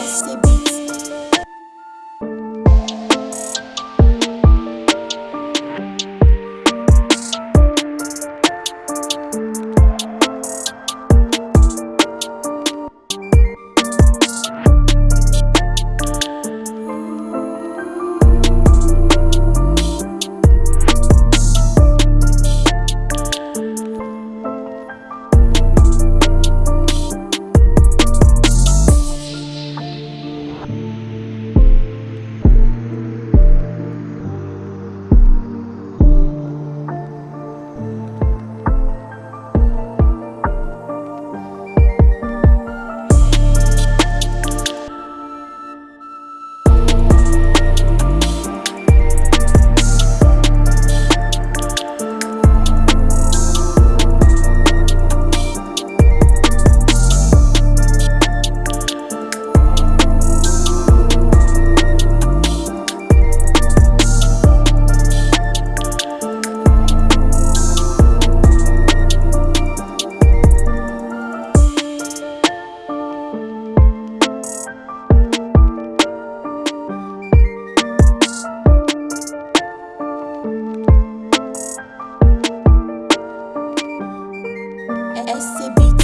SCB. SCB